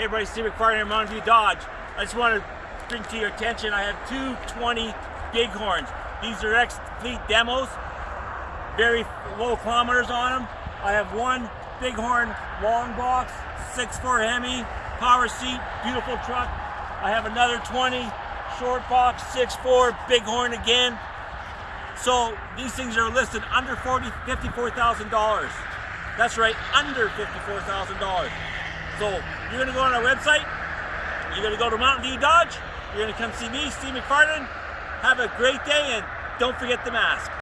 Hey everybody, Steve McFarland, Mountain View Dodge. I just want to bring to your attention, I have two 20 Bighorns. These are ex-fleet demos, very low kilometers on them. I have one Bighorn long box, 6'4 Hemi, power seat, beautiful truck. I have another 20 short box, 6'4 Bighorn again. So these things are listed under 40, $54,000. That's right, under $54,000. So you're gonna go on our website, you're gonna go to Mountain View Dodge, you're gonna come see me, Steve McFarland. Have a great day and don't forget the mask.